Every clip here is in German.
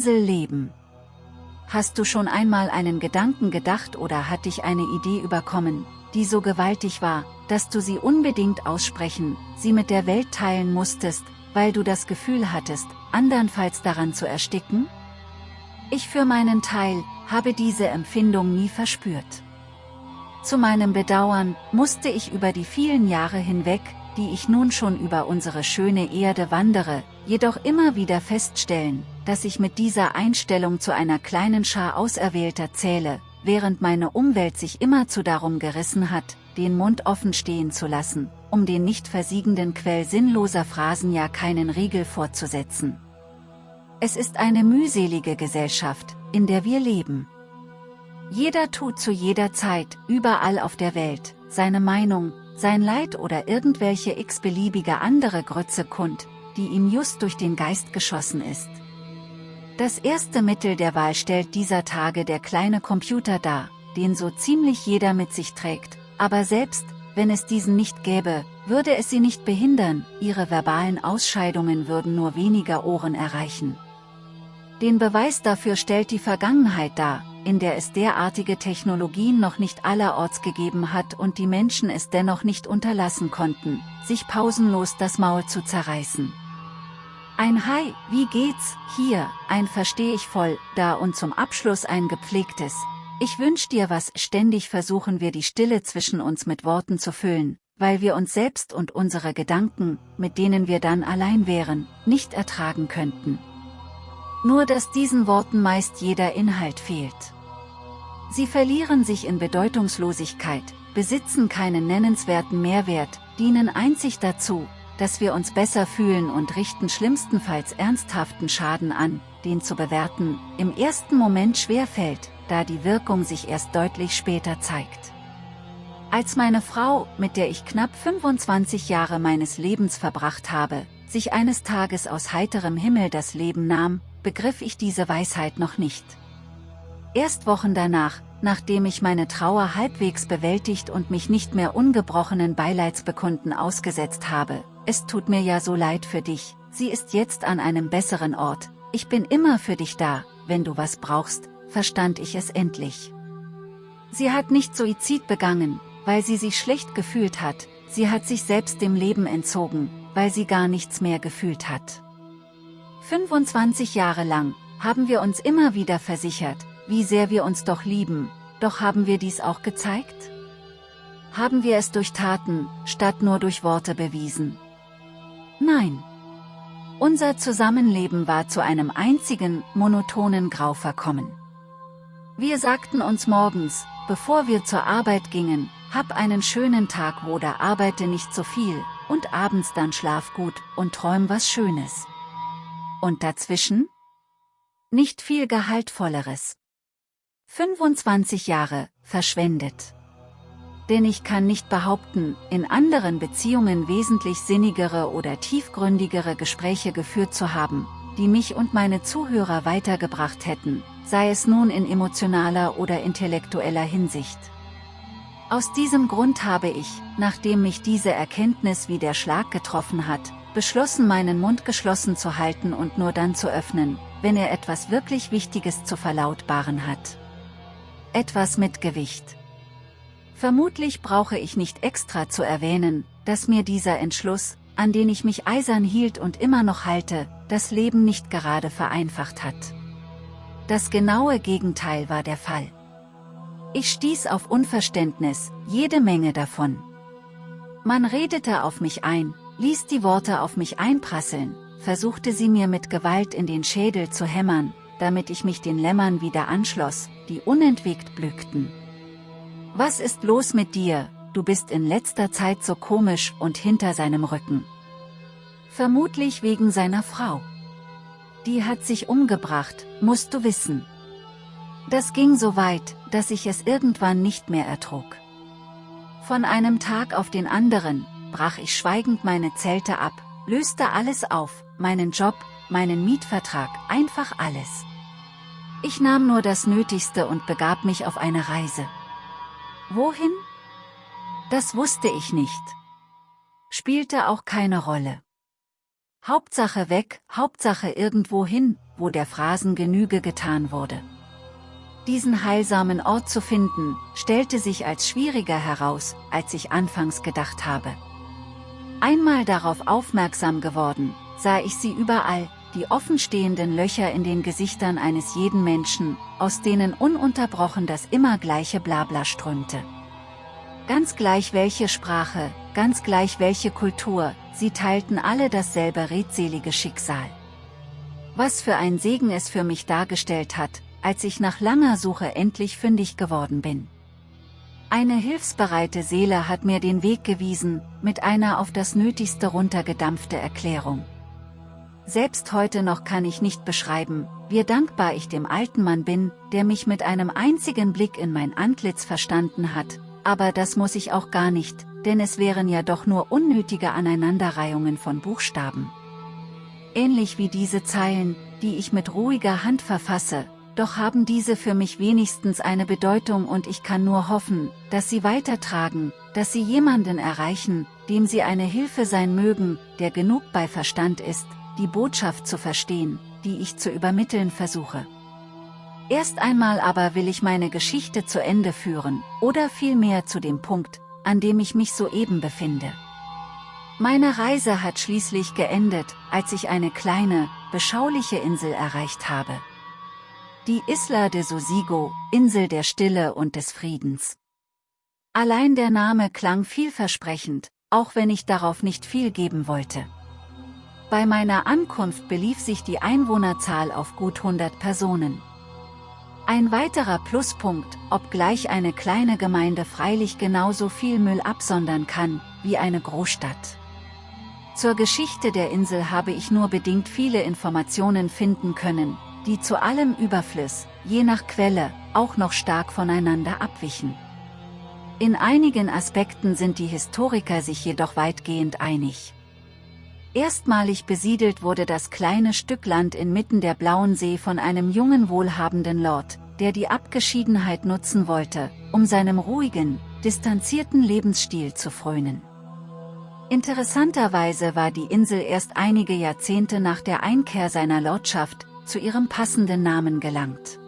Insel leben. Hast du schon einmal einen Gedanken gedacht oder hat dich eine Idee überkommen, die so gewaltig war, dass du sie unbedingt aussprechen, sie mit der Welt teilen musstest, weil du das Gefühl hattest, andernfalls daran zu ersticken? Ich für meinen Teil, habe diese Empfindung nie verspürt. Zu meinem Bedauern, musste ich über die vielen Jahre hinweg, die ich nun schon über unsere schöne Erde wandere, jedoch immer wieder feststellen, dass ich mit dieser Einstellung zu einer kleinen Schar Auserwählter zähle, während meine Umwelt sich immerzu darum gerissen hat, den Mund offen stehen zu lassen, um den nicht versiegenden Quell sinnloser Phrasen ja keinen Riegel vorzusetzen. Es ist eine mühselige Gesellschaft, in der wir leben. Jeder tut zu jeder Zeit, überall auf der Welt, seine Meinung, sein Leid oder irgendwelche x-beliebige andere Grütze kund, die ihm just durch den Geist geschossen ist. Das erste Mittel der Wahl stellt dieser Tage der kleine Computer dar, den so ziemlich jeder mit sich trägt, aber selbst, wenn es diesen nicht gäbe, würde es sie nicht behindern, ihre verbalen Ausscheidungen würden nur weniger Ohren erreichen. Den Beweis dafür stellt die Vergangenheit dar, in der es derartige Technologien noch nicht allerorts gegeben hat und die Menschen es dennoch nicht unterlassen konnten, sich pausenlos das Maul zu zerreißen. Ein Hi, wie geht's, hier, ein versteh ich voll, da und zum Abschluss ein gepflegtes, ich wünsch dir was, ständig versuchen wir die Stille zwischen uns mit Worten zu füllen, weil wir uns selbst und unsere Gedanken, mit denen wir dann allein wären, nicht ertragen könnten. Nur dass diesen Worten meist jeder Inhalt fehlt. Sie verlieren sich in Bedeutungslosigkeit, besitzen keinen nennenswerten Mehrwert, dienen einzig dazu, dass wir uns besser fühlen und richten schlimmstenfalls ernsthaften Schaden an, den zu bewerten, im ersten Moment schwer fällt, da die Wirkung sich erst deutlich später zeigt. Als meine Frau, mit der ich knapp 25 Jahre meines Lebens verbracht habe, sich eines Tages aus heiterem Himmel das Leben nahm, begriff ich diese Weisheit noch nicht. Erst Wochen danach, nachdem ich meine Trauer halbwegs bewältigt und mich nicht mehr ungebrochenen Beileidsbekunden ausgesetzt habe, es tut mir ja so leid für dich, sie ist jetzt an einem besseren Ort, ich bin immer für dich da, wenn du was brauchst, verstand ich es endlich. Sie hat nicht Suizid begangen, weil sie sich schlecht gefühlt hat, sie hat sich selbst dem Leben entzogen, weil sie gar nichts mehr gefühlt hat. 25 Jahre lang, haben wir uns immer wieder versichert, wie sehr wir uns doch lieben, doch haben wir dies auch gezeigt? Haben wir es durch Taten, statt nur durch Worte bewiesen? Nein. Unser Zusammenleben war zu einem einzigen, monotonen Grau verkommen. Wir sagten uns morgens, bevor wir zur Arbeit gingen, hab einen schönen Tag oder arbeite nicht so viel, und abends dann schlaf gut und träum was Schönes. Und dazwischen? Nicht viel Gehaltvolleres. 25 Jahre, verschwendet. Denn ich kann nicht behaupten, in anderen Beziehungen wesentlich sinnigere oder tiefgründigere Gespräche geführt zu haben, die mich und meine Zuhörer weitergebracht hätten, sei es nun in emotionaler oder intellektueller Hinsicht. Aus diesem Grund habe ich, nachdem mich diese Erkenntnis wie der Schlag getroffen hat, beschlossen meinen Mund geschlossen zu halten und nur dann zu öffnen, wenn er etwas wirklich Wichtiges zu verlautbaren hat. Etwas mit Gewicht. Vermutlich brauche ich nicht extra zu erwähnen, dass mir dieser Entschluss, an den ich mich eisern hielt und immer noch halte, das Leben nicht gerade vereinfacht hat. Das genaue Gegenteil war der Fall. Ich stieß auf Unverständnis, jede Menge davon. Man redete auf mich ein, ließ die Worte auf mich einprasseln, versuchte sie mir mit Gewalt in den Schädel zu hämmern, damit ich mich den Lämmern wieder anschloss, die unentwegt blühten. Was ist los mit dir, du bist in letzter Zeit so komisch und hinter seinem Rücken. Vermutlich wegen seiner Frau. Die hat sich umgebracht, musst du wissen. Das ging so weit, dass ich es irgendwann nicht mehr ertrug. Von einem Tag auf den anderen, brach ich schweigend meine Zelte ab, löste alles auf, meinen Job, meinen Mietvertrag, einfach alles. Ich nahm nur das Nötigste und begab mich auf eine Reise. Wohin? Das wusste ich nicht. Spielte auch keine Rolle. Hauptsache weg, Hauptsache irgendwo hin, wo der Phrasen Genüge getan wurde. Diesen heilsamen Ort zu finden, stellte sich als schwieriger heraus, als ich anfangs gedacht habe. Einmal darauf aufmerksam geworden, sah ich sie überall, die offenstehenden Löcher in den Gesichtern eines jeden Menschen, aus denen ununterbrochen das immer gleiche Blabla strömte. Ganz gleich welche Sprache, ganz gleich welche Kultur, sie teilten alle dasselbe redselige Schicksal. Was für ein Segen es für mich dargestellt hat, als ich nach langer Suche endlich fündig geworden bin. Eine hilfsbereite Seele hat mir den Weg gewiesen, mit einer auf das Nötigste runtergedampfte Erklärung. Selbst heute noch kann ich nicht beschreiben, wie dankbar ich dem alten Mann bin, der mich mit einem einzigen Blick in mein Antlitz verstanden hat, aber das muss ich auch gar nicht, denn es wären ja doch nur unnötige Aneinanderreihungen von Buchstaben. Ähnlich wie diese Zeilen, die ich mit ruhiger Hand verfasse, doch haben diese für mich wenigstens eine Bedeutung und ich kann nur hoffen, dass sie weitertragen, dass sie jemanden erreichen, dem sie eine Hilfe sein mögen, der genug bei Verstand ist, die Botschaft zu verstehen, die ich zu übermitteln versuche. Erst einmal aber will ich meine Geschichte zu Ende führen, oder vielmehr zu dem Punkt, an dem ich mich soeben befinde. Meine Reise hat schließlich geendet, als ich eine kleine, beschauliche Insel erreicht habe. Die Isla de Sosigo, Insel der Stille und des Friedens. Allein der Name klang vielversprechend, auch wenn ich darauf nicht viel geben wollte. Bei meiner Ankunft belief sich die Einwohnerzahl auf gut 100 Personen. Ein weiterer Pluspunkt, obgleich eine kleine Gemeinde freilich genauso viel Müll absondern kann, wie eine Großstadt. Zur Geschichte der Insel habe ich nur bedingt viele Informationen finden können, die zu allem Überfluss, je nach Quelle, auch noch stark voneinander abwichen. In einigen Aspekten sind die Historiker sich jedoch weitgehend einig. Erstmalig besiedelt wurde das kleine Stück Land inmitten der Blauen See von einem jungen wohlhabenden Lord, der die Abgeschiedenheit nutzen wollte, um seinem ruhigen, distanzierten Lebensstil zu frönen. Interessanterweise war die Insel erst einige Jahrzehnte nach der Einkehr seiner Lordschaft, zu ihrem passenden Namen gelangt.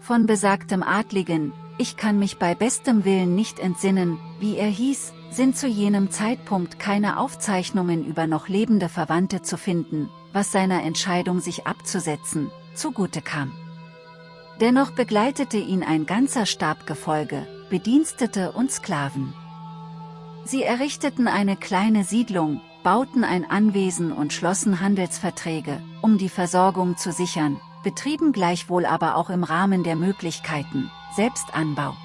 Von besagtem Adligen, ich kann mich bei bestem Willen nicht entsinnen, wie er hieß, sind zu jenem Zeitpunkt keine Aufzeichnungen über noch lebende Verwandte zu finden, was seiner Entscheidung sich abzusetzen, zugute kam. Dennoch begleitete ihn ein ganzer Stabgefolge, Bedienstete und Sklaven. Sie errichteten eine kleine Siedlung, bauten ein Anwesen und schlossen Handelsverträge, um die Versorgung zu sichern, betrieben gleichwohl aber auch im Rahmen der Möglichkeiten, Selbstanbau.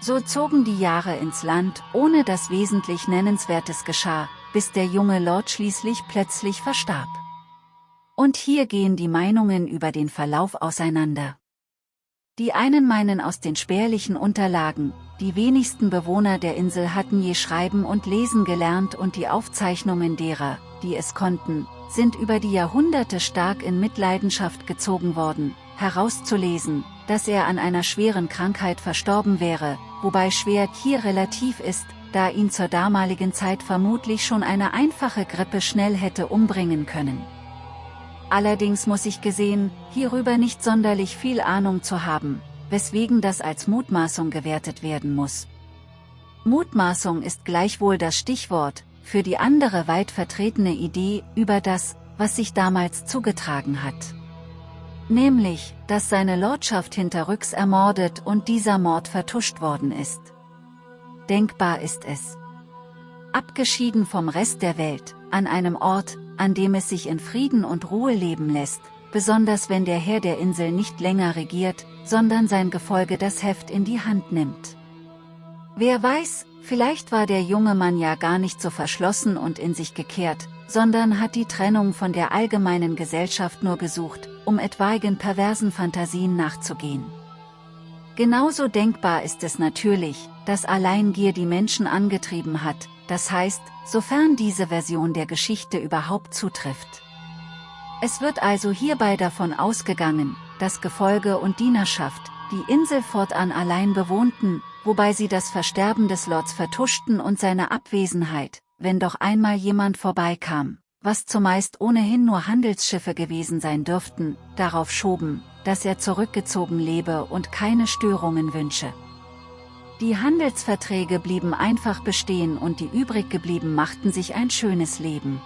So zogen die Jahre ins Land, ohne dass wesentlich Nennenswertes geschah, bis der junge Lord schließlich plötzlich verstarb. Und hier gehen die Meinungen über den Verlauf auseinander. Die einen meinen aus den spärlichen Unterlagen, die wenigsten Bewohner der Insel hatten je schreiben und lesen gelernt und die Aufzeichnungen derer, die es konnten, sind über die Jahrhunderte stark in Mitleidenschaft gezogen worden, herauszulesen, dass er an einer schweren Krankheit verstorben wäre, wobei schwer hier relativ ist, da ihn zur damaligen Zeit vermutlich schon eine einfache Grippe schnell hätte umbringen können. Allerdings muss ich gesehen, hierüber nicht sonderlich viel Ahnung zu haben, weswegen das als Mutmaßung gewertet werden muss. Mutmaßung ist gleichwohl das Stichwort, für die andere weit vertretene Idee über das, was sich damals zugetragen hat. Nämlich, dass seine Lordschaft hinterrücks ermordet und dieser Mord vertuscht worden ist. Denkbar ist es. Abgeschieden vom Rest der Welt, an einem Ort, an dem es sich in Frieden und Ruhe leben lässt, besonders wenn der Herr der Insel nicht länger regiert, sondern sein Gefolge das Heft in die Hand nimmt. Wer weiß, vielleicht war der junge Mann ja gar nicht so verschlossen und in sich gekehrt, sondern hat die Trennung von der allgemeinen Gesellschaft nur gesucht, um etwaigen perversen Fantasien nachzugehen. Genauso denkbar ist es natürlich, dass Alleingier die Menschen angetrieben hat, das heißt, sofern diese Version der Geschichte überhaupt zutrifft. Es wird also hierbei davon ausgegangen, dass Gefolge und Dienerschaft, die Insel fortan allein bewohnten, wobei sie das Versterben des Lords vertuschten und seine Abwesenheit, wenn doch einmal jemand vorbeikam, was zumeist ohnehin nur Handelsschiffe gewesen sein dürften, darauf schoben, dass er zurückgezogen lebe und keine Störungen wünsche. Die Handelsverträge blieben einfach bestehen und die übriggeblieben machten sich ein schönes Leben.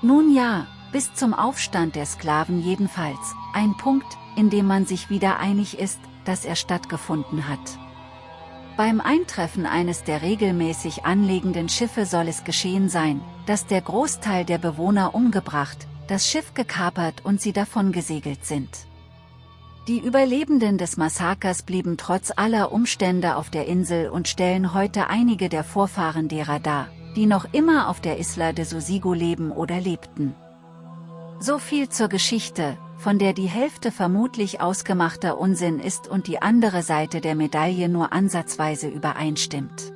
Nun ja, bis zum Aufstand der Sklaven jedenfalls, ein Punkt, in dem man sich wieder einig ist, dass er stattgefunden hat. Beim Eintreffen eines der regelmäßig anlegenden Schiffe soll es geschehen sein, dass der Großteil der Bewohner umgebracht, das Schiff gekapert und sie davon gesegelt sind. Die Überlebenden des Massakers blieben trotz aller Umstände auf der Insel und stellen heute einige der Vorfahren derer dar, die noch immer auf der Isla de Sosigo leben oder lebten. So viel zur Geschichte, von der die Hälfte vermutlich ausgemachter Unsinn ist und die andere Seite der Medaille nur ansatzweise übereinstimmt.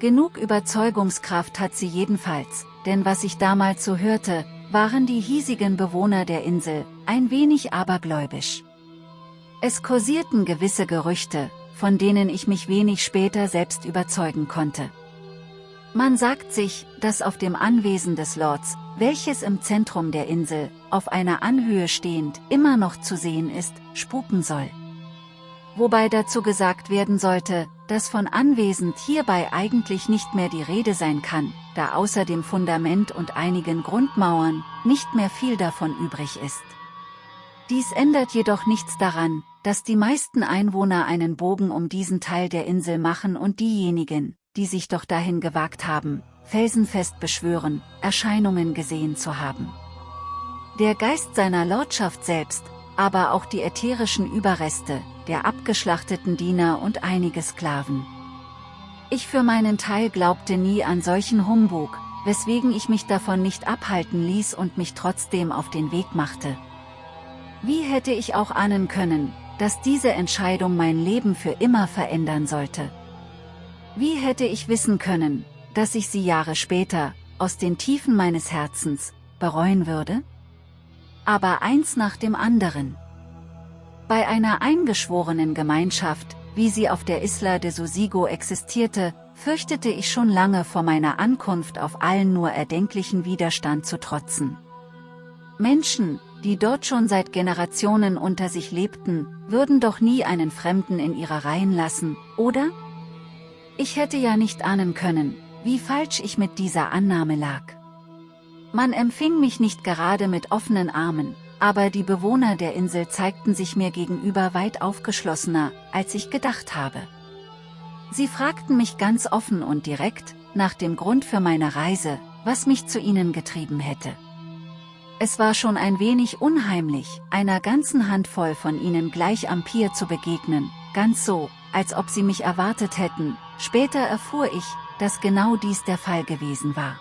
Genug Überzeugungskraft hat sie jedenfalls, denn was ich damals so hörte, waren die hiesigen Bewohner der Insel, ein wenig abergläubisch. Es kursierten gewisse Gerüchte, von denen ich mich wenig später selbst überzeugen konnte. Man sagt sich, dass auf dem Anwesen des Lords, welches im Zentrum der Insel, auf einer Anhöhe stehend, immer noch zu sehen ist, spuken soll. Wobei dazu gesagt werden sollte, dass von anwesend hierbei eigentlich nicht mehr die Rede sein kann, da außer dem Fundament und einigen Grundmauern, nicht mehr viel davon übrig ist. Dies ändert jedoch nichts daran, dass die meisten Einwohner einen Bogen um diesen Teil der Insel machen und diejenigen, die sich doch dahin gewagt haben, felsenfest beschwören, Erscheinungen gesehen zu haben. Der Geist seiner Lordschaft selbst, aber auch die ätherischen Überreste, der abgeschlachteten Diener und einige Sklaven. Ich für meinen Teil glaubte nie an solchen Humbug, weswegen ich mich davon nicht abhalten ließ und mich trotzdem auf den Weg machte. Wie hätte ich auch ahnen können, dass diese Entscheidung mein Leben für immer verändern sollte. Wie hätte ich wissen können, dass ich sie Jahre später, aus den Tiefen meines Herzens, bereuen würde? Aber eins nach dem anderen. Bei einer eingeschworenen Gemeinschaft, wie sie auf der Isla de Sosigo existierte, fürchtete ich schon lange vor meiner Ankunft auf allen nur erdenklichen Widerstand zu trotzen. Menschen, die dort schon seit Generationen unter sich lebten, würden doch nie einen Fremden in ihre Reihen lassen, oder? Ich hätte ja nicht ahnen können, wie falsch ich mit dieser Annahme lag. Man empfing mich nicht gerade mit offenen Armen, aber die Bewohner der Insel zeigten sich mir gegenüber weit aufgeschlossener, als ich gedacht habe. Sie fragten mich ganz offen und direkt, nach dem Grund für meine Reise, was mich zu ihnen getrieben hätte. Es war schon ein wenig unheimlich, einer ganzen Handvoll von ihnen gleich am Pier zu begegnen, ganz so, als ob sie mich erwartet hätten, später erfuhr ich, dass genau dies der Fall gewesen war.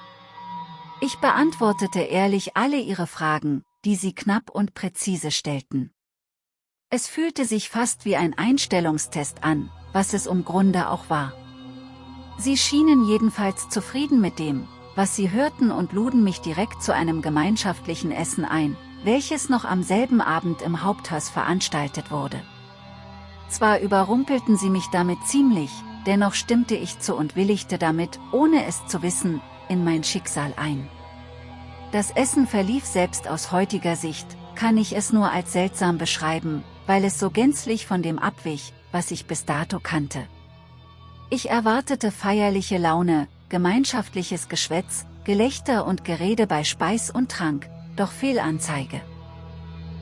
Ich beantwortete ehrlich alle ihre Fragen, die sie knapp und präzise stellten. Es fühlte sich fast wie ein Einstellungstest an, was es um Grunde auch war. Sie schienen jedenfalls zufrieden mit dem, was sie hörten und luden mich direkt zu einem gemeinschaftlichen Essen ein, welches noch am selben Abend im Haupthaus veranstaltet wurde. Zwar überrumpelten sie mich damit ziemlich, dennoch stimmte ich zu und willigte damit, ohne es zu wissen, in mein Schicksal ein. Das Essen verlief selbst aus heutiger Sicht, kann ich es nur als seltsam beschreiben, weil es so gänzlich von dem abwich, was ich bis dato kannte. Ich erwartete feierliche Laune, gemeinschaftliches Geschwätz, Gelächter und Gerede bei Speis und Trank, doch Fehlanzeige.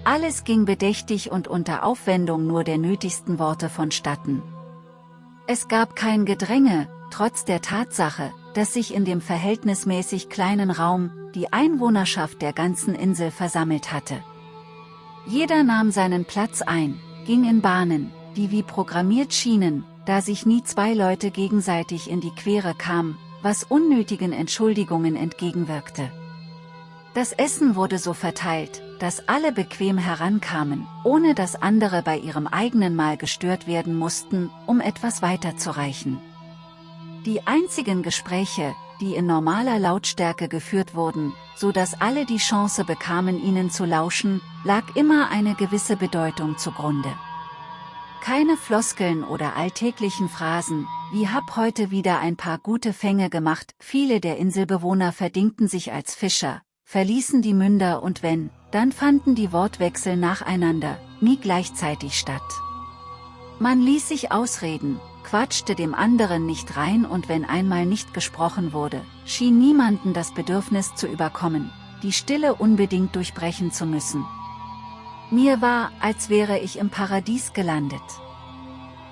Alles ging bedächtig und unter Aufwendung nur der nötigsten Worte vonstatten. Es gab kein Gedränge, trotz der Tatsache, dass sich in dem verhältnismäßig kleinen Raum, die Einwohnerschaft der ganzen Insel versammelt hatte. Jeder nahm seinen Platz ein, ging in Bahnen, die wie programmiert schienen, da sich nie zwei Leute gegenseitig in die Quere kamen, was unnötigen Entschuldigungen entgegenwirkte. Das Essen wurde so verteilt, dass alle bequem herankamen, ohne dass andere bei ihrem eigenen Mahl gestört werden mussten, um etwas weiterzureichen. Die einzigen Gespräche, die in normaler Lautstärke geführt wurden, so dass alle die Chance bekamen ihnen zu lauschen, lag immer eine gewisse Bedeutung zugrunde. Keine Floskeln oder alltäglichen Phrasen, wie hab heute wieder ein paar gute Fänge gemacht, viele der Inselbewohner verdingten sich als Fischer, verließen die Münder und wenn, dann fanden die Wortwechsel nacheinander, nie gleichzeitig statt. Man ließ sich ausreden, quatschte dem anderen nicht rein und wenn einmal nicht gesprochen wurde, schien niemanden das Bedürfnis zu überkommen, die Stille unbedingt durchbrechen zu müssen. Mir war, als wäre ich im Paradies gelandet.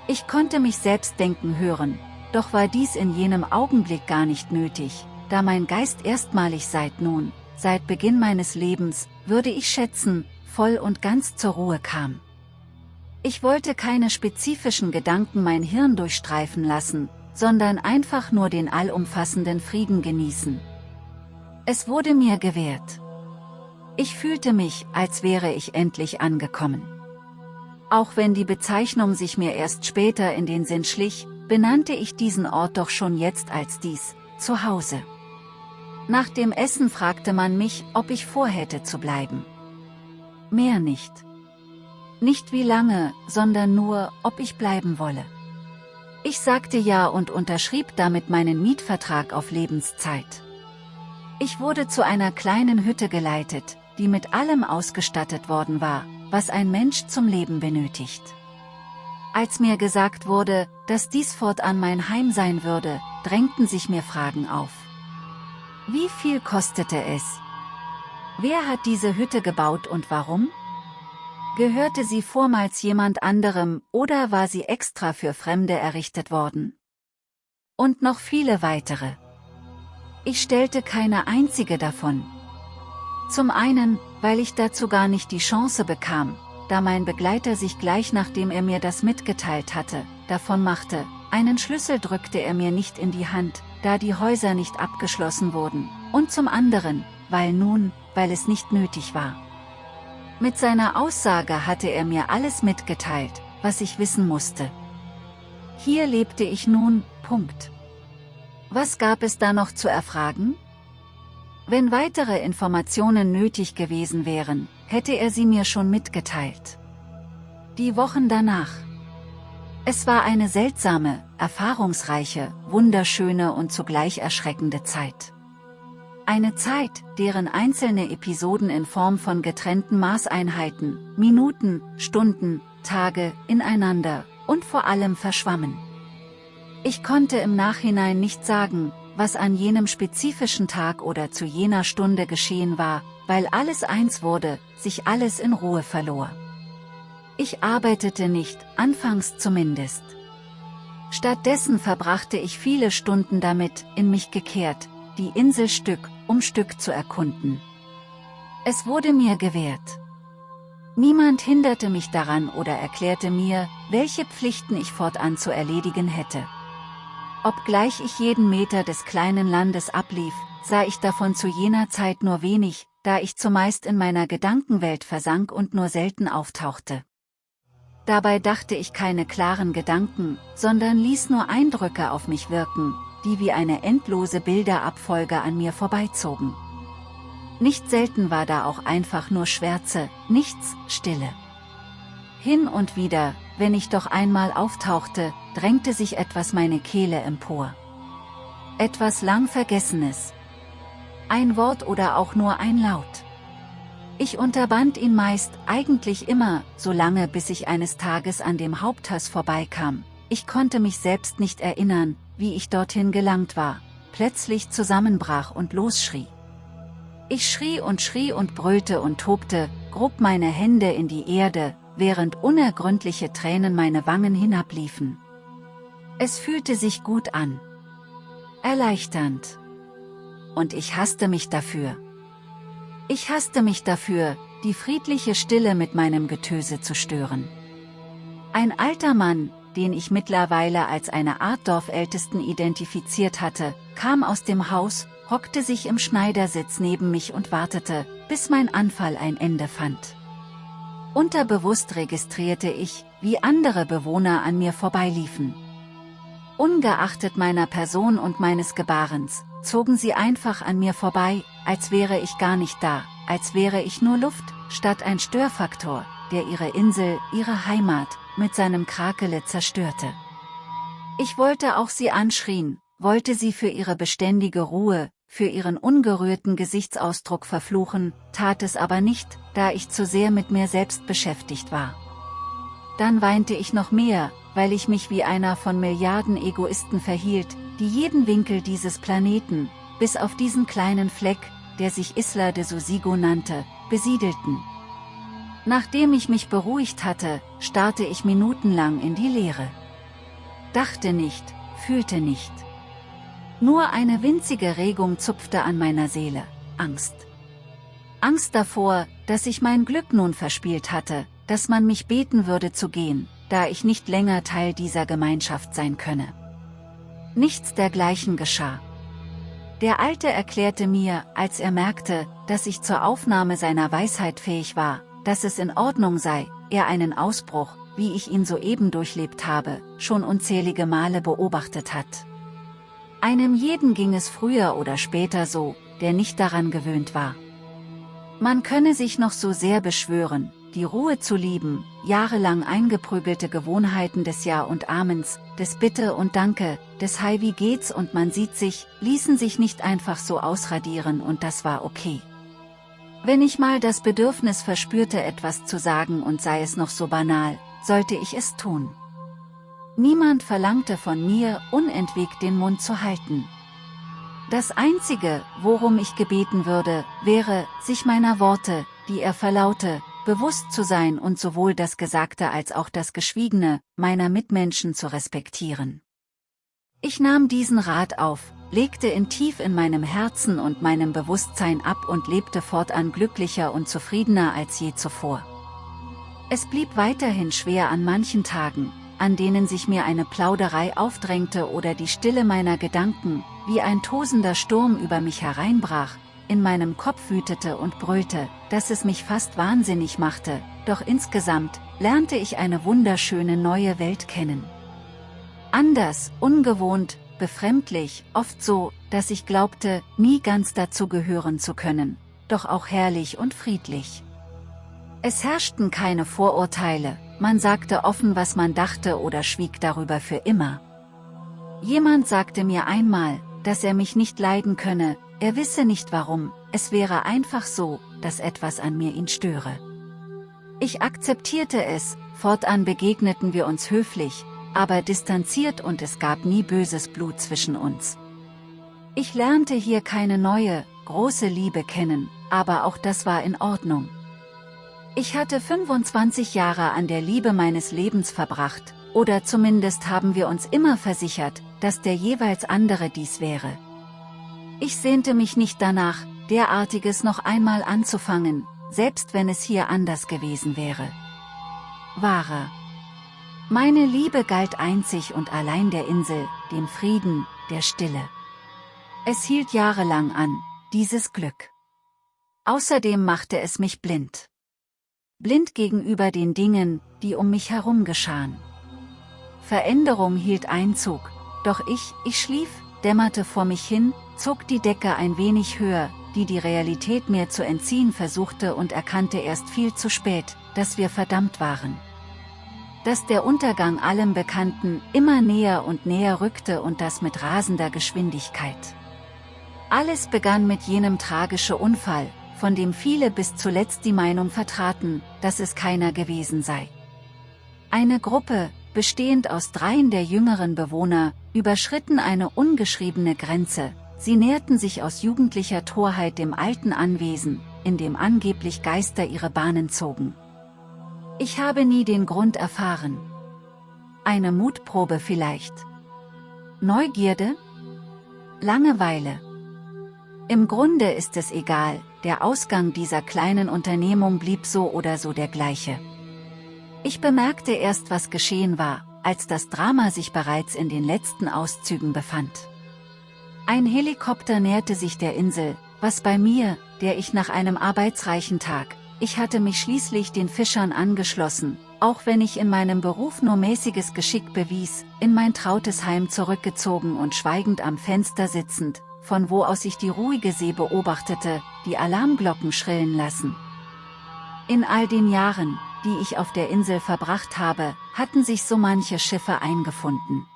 Ich konnte mich selbst denken hören, doch war dies in jenem Augenblick gar nicht nötig, da mein Geist erstmalig seit nun, seit Beginn meines Lebens, würde ich schätzen, voll und ganz zur Ruhe kam. Ich wollte keine spezifischen Gedanken mein Hirn durchstreifen lassen, sondern einfach nur den allumfassenden Frieden genießen. Es wurde mir gewährt. Ich fühlte mich, als wäre ich endlich angekommen. Auch wenn die Bezeichnung sich mir erst später in den Sinn schlich, benannte ich diesen Ort doch schon jetzt als dies, zu Hause. Nach dem Essen fragte man mich, ob ich vorhätte zu bleiben. Mehr nicht. Nicht wie lange, sondern nur, ob ich bleiben wolle. Ich sagte ja und unterschrieb damit meinen Mietvertrag auf Lebenszeit. Ich wurde zu einer kleinen Hütte geleitet, die mit allem ausgestattet worden war, was ein Mensch zum Leben benötigt. Als mir gesagt wurde, dass dies fortan mein Heim sein würde, drängten sich mir Fragen auf. Wie viel kostete es? Wer hat diese Hütte gebaut und warum? Gehörte sie vormals jemand anderem oder war sie extra für Fremde errichtet worden? Und noch viele weitere. Ich stellte keine einzige davon. Zum einen, weil ich dazu gar nicht die Chance bekam, da mein Begleiter sich gleich nachdem er mir das mitgeteilt hatte, davon machte, einen Schlüssel drückte er mir nicht in die Hand, da die Häuser nicht abgeschlossen wurden, und zum anderen, weil nun, weil es nicht nötig war. Mit seiner Aussage hatte er mir alles mitgeteilt, was ich wissen musste. Hier lebte ich nun, Punkt. Was gab es da noch zu erfragen? Wenn weitere Informationen nötig gewesen wären, hätte er sie mir schon mitgeteilt. Die Wochen danach. Es war eine seltsame, erfahrungsreiche, wunderschöne und zugleich erschreckende Zeit. Eine Zeit, deren einzelne Episoden in Form von getrennten Maßeinheiten, Minuten, Stunden, Tage, ineinander und vor allem verschwammen. Ich konnte im Nachhinein nicht sagen, was an jenem spezifischen Tag oder zu jener Stunde geschehen war, weil alles eins wurde, sich alles in Ruhe verlor. Ich arbeitete nicht, anfangs zumindest. Stattdessen verbrachte ich viele Stunden damit, in mich gekehrt, die Insel Stück um Stück zu erkunden. Es wurde mir gewährt. Niemand hinderte mich daran oder erklärte mir, welche Pflichten ich fortan zu erledigen hätte. Obgleich ich jeden Meter des kleinen Landes ablief, sah ich davon zu jener Zeit nur wenig, da ich zumeist in meiner Gedankenwelt versank und nur selten auftauchte. Dabei dachte ich keine klaren Gedanken, sondern ließ nur Eindrücke auf mich wirken, die wie eine endlose Bilderabfolge an mir vorbeizogen. Nicht selten war da auch einfach nur Schwärze, nichts, Stille. Hin und wieder, wenn ich doch einmal auftauchte, drängte sich etwas meine Kehle empor. Etwas lang Vergessenes. Ein Wort oder auch nur ein Laut. Ich unterband ihn meist, eigentlich immer, so lange bis ich eines Tages an dem Haupthaus vorbeikam. Ich konnte mich selbst nicht erinnern, wie ich dorthin gelangt war, plötzlich zusammenbrach und losschrie. Ich schrie und schrie und brüllte und tobte, grub meine Hände in die Erde, während unergründliche Tränen meine Wangen hinabliefen. Es fühlte sich gut an. Erleichternd. Und ich hasste mich dafür. Ich hasste mich dafür, die friedliche Stille mit meinem Getöse zu stören. Ein alter Mann, den ich mittlerweile als eine Art Dorfältesten identifiziert hatte, kam aus dem Haus, hockte sich im Schneidersitz neben mich und wartete, bis mein Anfall ein Ende fand. Unterbewusst registrierte ich, wie andere Bewohner an mir vorbeiliefen. Ungeachtet meiner Person und meines Gebarens, zogen sie einfach an mir vorbei, als wäre ich gar nicht da, als wäre ich nur Luft, statt ein Störfaktor, der ihre Insel, ihre Heimat, mit seinem Krakele zerstörte. Ich wollte auch sie anschrien, wollte sie für ihre beständige Ruhe, für ihren ungerührten Gesichtsausdruck verfluchen, tat es aber nicht, da ich zu sehr mit mir selbst beschäftigt war. Dann weinte ich noch mehr, weil ich mich wie einer von Milliarden Egoisten verhielt, die jeden Winkel dieses Planeten, bis auf diesen kleinen Fleck, der sich Isla de Sosigo nannte, besiedelten. Nachdem ich mich beruhigt hatte, starrte ich minutenlang in die Leere. Dachte nicht, fühlte nicht. Nur eine winzige Regung zupfte an meiner Seele, Angst. Angst davor, dass ich mein Glück nun verspielt hatte, dass man mich beten würde zu gehen, da ich nicht länger Teil dieser Gemeinschaft sein könne. Nichts dergleichen geschah. Der Alte erklärte mir, als er merkte, dass ich zur Aufnahme seiner Weisheit fähig war, dass es in Ordnung sei, er einen Ausbruch, wie ich ihn soeben durchlebt habe, schon unzählige Male beobachtet hat. Einem jeden ging es früher oder später so, der nicht daran gewöhnt war. Man könne sich noch so sehr beschwören, die Ruhe zu lieben, jahrelang eingeprügelte Gewohnheiten des Ja und Amens, des Bitte und Danke, des Hi wie geht's und man sieht sich, ließen sich nicht einfach so ausradieren und das war okay. Wenn ich mal das Bedürfnis verspürte etwas zu sagen und sei es noch so banal, sollte ich es tun. Niemand verlangte von mir, unentwegt den Mund zu halten. Das Einzige, worum ich gebeten würde, wäre, sich meiner Worte, die er verlaute, bewusst zu sein und sowohl das Gesagte als auch das Geschwiegene meiner Mitmenschen zu respektieren. Ich nahm diesen Rat auf, legte ihn tief in meinem Herzen und meinem Bewusstsein ab und lebte fortan glücklicher und zufriedener als je zuvor. Es blieb weiterhin schwer an manchen Tagen, an denen sich mir eine Plauderei aufdrängte oder die Stille meiner Gedanken, wie ein tosender Sturm über mich hereinbrach, in meinem Kopf wütete und brüllte, dass es mich fast wahnsinnig machte, doch insgesamt lernte ich eine wunderschöne neue Welt kennen. Anders, ungewohnt, befremdlich, oft so, dass ich glaubte, nie ganz dazu gehören zu können, doch auch herrlich und friedlich. Es herrschten keine Vorurteile, man sagte offen was man dachte oder schwieg darüber für immer. Jemand sagte mir einmal, dass er mich nicht leiden könne, er wisse nicht warum, es wäre einfach so, dass etwas an mir ihn störe. Ich akzeptierte es, fortan begegneten wir uns höflich, aber distanziert und es gab nie böses Blut zwischen uns. Ich lernte hier keine neue, große Liebe kennen, aber auch das war in Ordnung. Ich hatte 25 Jahre an der Liebe meines Lebens verbracht, oder zumindest haben wir uns immer versichert, dass der jeweils andere dies wäre. Ich sehnte mich nicht danach, derartiges noch einmal anzufangen, selbst wenn es hier anders gewesen wäre. Wahre. Meine Liebe galt einzig und allein der Insel, dem Frieden, der Stille. Es hielt jahrelang an, dieses Glück. Außerdem machte es mich blind. Blind gegenüber den Dingen, die um mich herum geschahen. Veränderung hielt Einzug, doch ich, ich schlief, dämmerte vor mich hin, zog die Decke ein wenig höher, die die Realität mir zu entziehen versuchte und erkannte erst viel zu spät, dass wir verdammt waren. Dass der Untergang allem Bekannten immer näher und näher rückte und das mit rasender Geschwindigkeit. Alles begann mit jenem tragischen Unfall, von dem viele bis zuletzt die Meinung vertraten, dass es keiner gewesen sei. Eine Gruppe, bestehend aus dreien der jüngeren Bewohner, überschritten eine ungeschriebene Grenze, sie näherten sich aus jugendlicher Torheit dem alten Anwesen, in dem angeblich Geister ihre Bahnen zogen. Ich habe nie den Grund erfahren. Eine Mutprobe vielleicht. Neugierde? Langeweile. Im Grunde ist es egal, der Ausgang dieser kleinen Unternehmung blieb so oder so der gleiche. Ich bemerkte erst was geschehen war, als das Drama sich bereits in den letzten Auszügen befand. Ein Helikopter näherte sich der Insel, was bei mir, der ich nach einem arbeitsreichen Tag, ich hatte mich schließlich den Fischern angeschlossen, auch wenn ich in meinem Beruf nur mäßiges Geschick bewies, in mein trautes Heim zurückgezogen und schweigend am Fenster sitzend, von wo aus ich die ruhige See beobachtete, die Alarmglocken schrillen lassen. In all den Jahren, die ich auf der Insel verbracht habe, hatten sich so manche Schiffe eingefunden.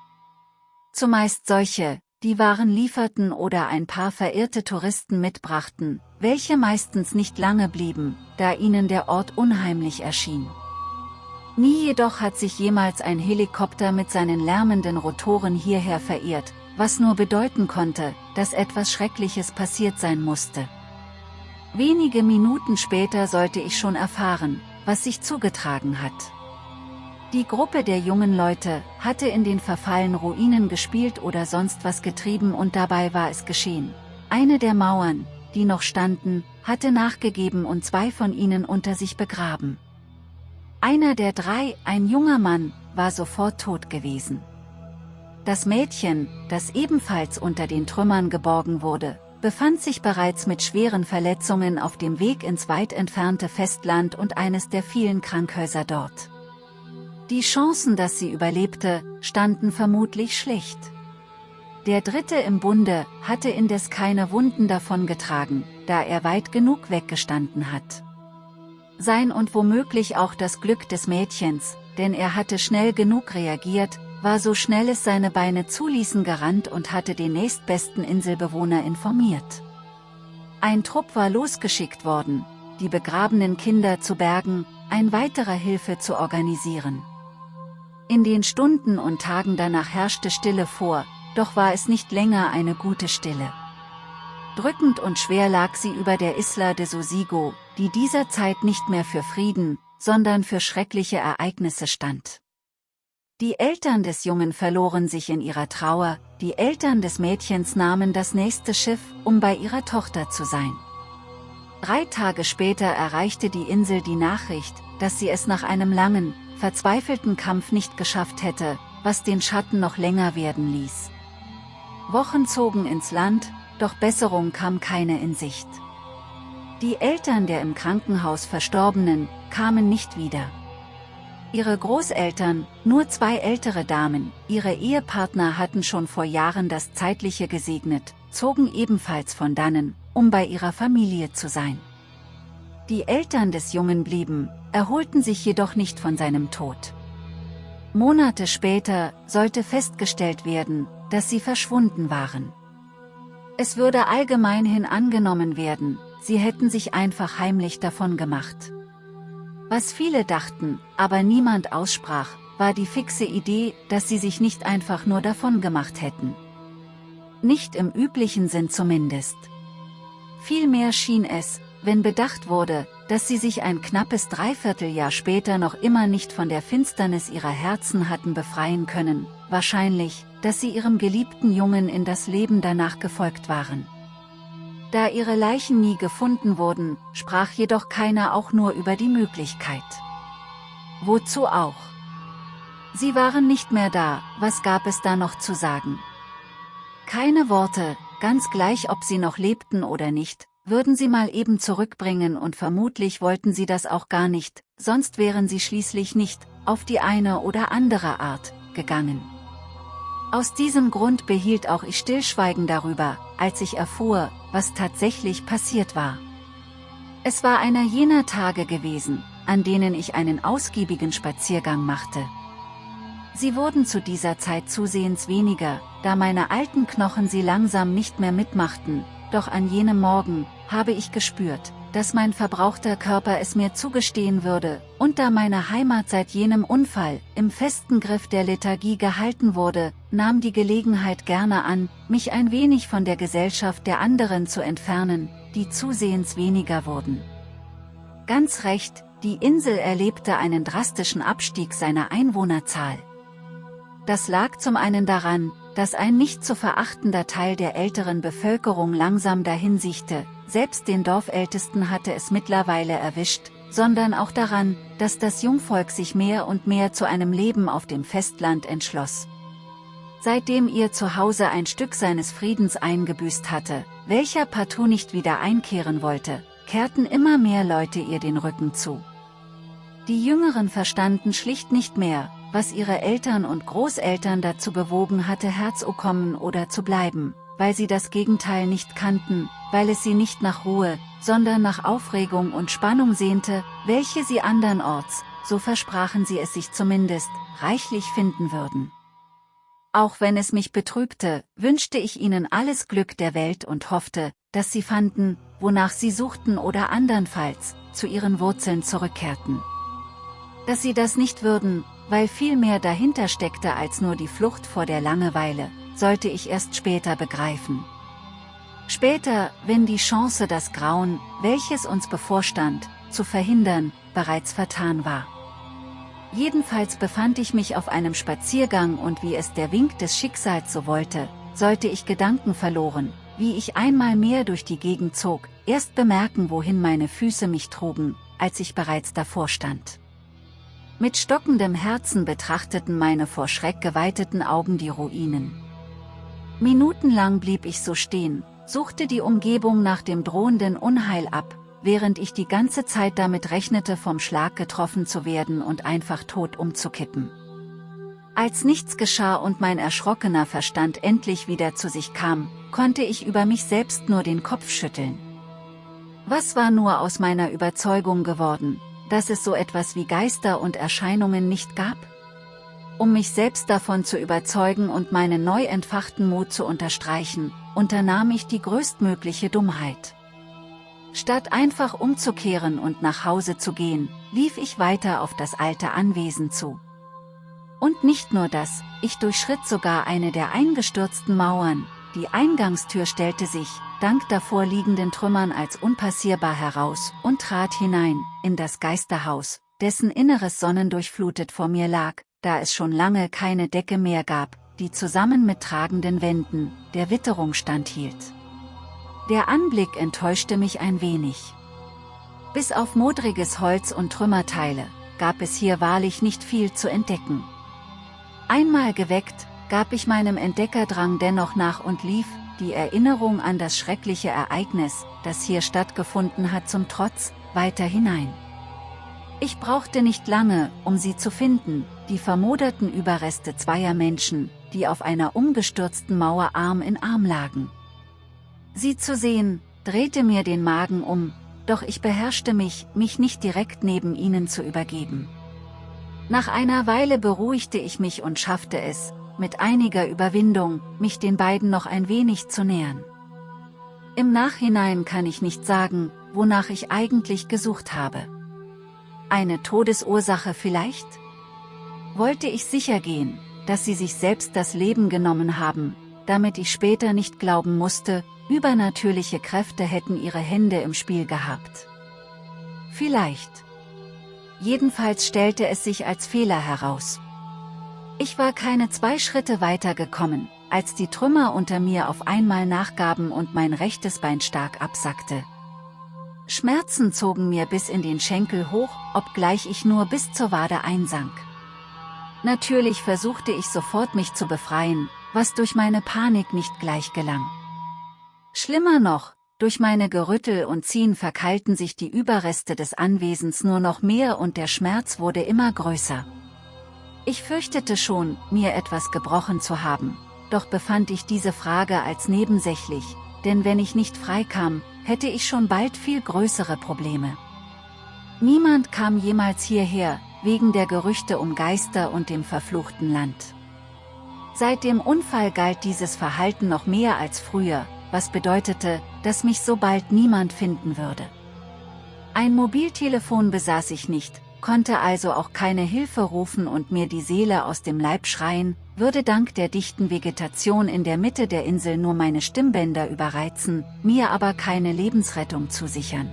zumeist solche, die Waren lieferten oder ein paar verirrte Touristen mitbrachten, welche meistens nicht lange blieben, da ihnen der Ort unheimlich erschien. Nie jedoch hat sich jemals ein Helikopter mit seinen lärmenden Rotoren hierher verirrt, was nur bedeuten konnte, dass etwas Schreckliches passiert sein musste. Wenige Minuten später sollte ich schon erfahren, was sich zugetragen hat. Die Gruppe der jungen Leute hatte in den verfallenen Ruinen gespielt oder sonst was getrieben und dabei war es geschehen. Eine der Mauern, die noch standen, hatte nachgegeben und zwei von ihnen unter sich begraben. Einer der drei, ein junger Mann, war sofort tot gewesen. Das Mädchen, das ebenfalls unter den Trümmern geborgen wurde, befand sich bereits mit schweren Verletzungen auf dem Weg ins weit entfernte Festland und eines der vielen Krankhäuser dort. Die Chancen, dass sie überlebte, standen vermutlich schlecht. Der Dritte im Bunde hatte indes keine Wunden davongetragen, da er weit genug weggestanden hat. Sein und womöglich auch das Glück des Mädchens, denn er hatte schnell genug reagiert, war so schnell es seine Beine zuließen gerannt und hatte den nächstbesten Inselbewohner informiert. Ein Trupp war losgeschickt worden, die begrabenen Kinder zu bergen, ein weiterer Hilfe zu organisieren. In den Stunden und Tagen danach herrschte Stille vor, doch war es nicht länger eine gute Stille. Drückend und schwer lag sie über der Isla de Sosigo, die dieser Zeit nicht mehr für Frieden, sondern für schreckliche Ereignisse stand. Die Eltern des Jungen verloren sich in ihrer Trauer, die Eltern des Mädchens nahmen das nächste Schiff, um bei ihrer Tochter zu sein. Drei Tage später erreichte die Insel die Nachricht, dass sie es nach einem langen, verzweifelten Kampf nicht geschafft hätte, was den Schatten noch länger werden ließ. Wochen zogen ins Land, doch Besserung kam keine in Sicht. Die Eltern der im Krankenhaus Verstorbenen, kamen nicht wieder. Ihre Großeltern, nur zwei ältere Damen, ihre Ehepartner hatten schon vor Jahren das Zeitliche gesegnet, zogen ebenfalls von dannen, um bei ihrer Familie zu sein. Die Eltern des Jungen blieben, erholten sich jedoch nicht von seinem Tod. Monate später sollte festgestellt werden, dass sie verschwunden waren. Es würde allgemeinhin angenommen werden, sie hätten sich einfach heimlich davon gemacht. Was viele dachten, aber niemand aussprach, war die fixe Idee, dass sie sich nicht einfach nur davon gemacht hätten. Nicht im üblichen Sinn zumindest. Vielmehr schien es, wenn bedacht wurde, dass sie sich ein knappes Dreivierteljahr später noch immer nicht von der Finsternis ihrer Herzen hatten befreien können, wahrscheinlich, dass sie ihrem geliebten Jungen in das Leben danach gefolgt waren. Da ihre Leichen nie gefunden wurden, sprach jedoch keiner auch nur über die Möglichkeit. Wozu auch? Sie waren nicht mehr da, was gab es da noch zu sagen? Keine Worte, ganz gleich ob sie noch lebten oder nicht, würden sie mal eben zurückbringen und vermutlich wollten sie das auch gar nicht, sonst wären sie schließlich nicht, auf die eine oder andere Art, gegangen. Aus diesem Grund behielt auch ich Stillschweigen darüber, als ich erfuhr, was tatsächlich passiert war. Es war einer jener Tage gewesen, an denen ich einen ausgiebigen Spaziergang machte. Sie wurden zu dieser Zeit zusehends weniger, da meine alten Knochen sie langsam nicht mehr mitmachten, doch an jenem Morgen, habe ich gespürt, dass mein verbrauchter Körper es mir zugestehen würde, und da meine Heimat seit jenem Unfall im festen Griff der Lethargie gehalten wurde, nahm die Gelegenheit gerne an, mich ein wenig von der Gesellschaft der anderen zu entfernen, die zusehends weniger wurden. Ganz recht, die Insel erlebte einen drastischen Abstieg seiner Einwohnerzahl. Das lag zum einen daran, dass ein nicht zu verachtender Teil der älteren Bevölkerung langsam dahinsiechte, selbst den Dorfältesten hatte es mittlerweile erwischt, sondern auch daran, dass das Jungvolk sich mehr und mehr zu einem Leben auf dem Festland entschloss. Seitdem ihr Zuhause ein Stück seines Friedens eingebüßt hatte, welcher partout nicht wieder einkehren wollte, kehrten immer mehr Leute ihr den Rücken zu. Die Jüngeren verstanden schlicht nicht mehr, was ihre Eltern und Großeltern dazu bewogen hatte herzukommen oder zu bleiben, weil sie das Gegenteil nicht kannten, weil es sie nicht nach Ruhe, sondern nach Aufregung und Spannung sehnte, welche sie andernorts, so versprachen sie es sich zumindest, reichlich finden würden. Auch wenn es mich betrübte, wünschte ich ihnen alles Glück der Welt und hoffte, dass sie fanden, wonach sie suchten oder andernfalls, zu ihren Wurzeln zurückkehrten. Dass sie das nicht würden, weil viel mehr dahinter steckte als nur die Flucht vor der Langeweile, sollte ich erst später begreifen. Später, wenn die Chance das Grauen, welches uns bevorstand, zu verhindern, bereits vertan war. Jedenfalls befand ich mich auf einem Spaziergang und wie es der Wink des Schicksals so wollte, sollte ich Gedanken verloren, wie ich einmal mehr durch die Gegend zog, erst bemerken wohin meine Füße mich trugen, als ich bereits davor stand. Mit stockendem Herzen betrachteten meine vor Schreck geweiteten Augen die Ruinen. Minutenlang blieb ich so stehen, suchte die Umgebung nach dem drohenden Unheil ab, während ich die ganze Zeit damit rechnete vom Schlag getroffen zu werden und einfach tot umzukippen. Als nichts geschah und mein erschrockener Verstand endlich wieder zu sich kam, konnte ich über mich selbst nur den Kopf schütteln. Was war nur aus meiner Überzeugung geworden, dass es so etwas wie Geister und Erscheinungen nicht gab? Um mich selbst davon zu überzeugen und meinen neu entfachten Mut zu unterstreichen, unternahm ich die größtmögliche Dummheit. Statt einfach umzukehren und nach Hause zu gehen, lief ich weiter auf das alte Anwesen zu. Und nicht nur das, ich durchschritt sogar eine der eingestürzten Mauern, die Eingangstür stellte sich, dank davor liegenden Trümmern als unpassierbar heraus, und trat hinein, in das Geisterhaus, dessen Inneres sonnendurchflutet vor mir lag, da es schon lange keine Decke mehr gab, die zusammen mit tragenden Wänden, der Witterung standhielt. Der Anblick enttäuschte mich ein wenig. Bis auf modriges Holz und Trümmerteile, gab es hier wahrlich nicht viel zu entdecken. Einmal geweckt, gab ich meinem Entdeckerdrang dennoch nach und lief, die Erinnerung an das schreckliche Ereignis, das hier stattgefunden hat zum Trotz, weiter hinein. Ich brauchte nicht lange, um sie zu finden, die vermoderten Überreste zweier Menschen, die auf einer umgestürzten Mauer Arm in Arm lagen. Sie zu sehen, drehte mir den Magen um, doch ich beherrschte mich, mich nicht direkt neben ihnen zu übergeben. Nach einer Weile beruhigte ich mich und schaffte es, mit einiger Überwindung, mich den beiden noch ein wenig zu nähern. Im Nachhinein kann ich nicht sagen, wonach ich eigentlich gesucht habe. Eine Todesursache vielleicht? Wollte ich sicher gehen, dass sie sich selbst das Leben genommen haben, damit ich später nicht glauben musste, übernatürliche Kräfte hätten ihre Hände im Spiel gehabt. Vielleicht. Jedenfalls stellte es sich als Fehler heraus. Ich war keine zwei Schritte weiter gekommen, als die Trümmer unter mir auf einmal nachgaben und mein rechtes Bein stark absackte. Schmerzen zogen mir bis in den Schenkel hoch, obgleich ich nur bis zur Wade einsank. Natürlich versuchte ich sofort mich zu befreien, was durch meine Panik nicht gleich gelang. Schlimmer noch, durch meine Gerüttel und Ziehen verkeilten sich die Überreste des Anwesens nur noch mehr und der Schmerz wurde immer größer. Ich fürchtete schon, mir etwas gebrochen zu haben, doch befand ich diese Frage als nebensächlich, denn wenn ich nicht freikam, hätte ich schon bald viel größere Probleme. Niemand kam jemals hierher, wegen der Gerüchte um Geister und dem verfluchten Land. Seit dem Unfall galt dieses Verhalten noch mehr als früher, was bedeutete, dass mich so bald niemand finden würde. Ein Mobiltelefon besaß ich nicht, konnte also auch keine Hilfe rufen und mir die Seele aus dem Leib schreien, würde dank der dichten Vegetation in der Mitte der Insel nur meine Stimmbänder überreizen, mir aber keine Lebensrettung zusichern.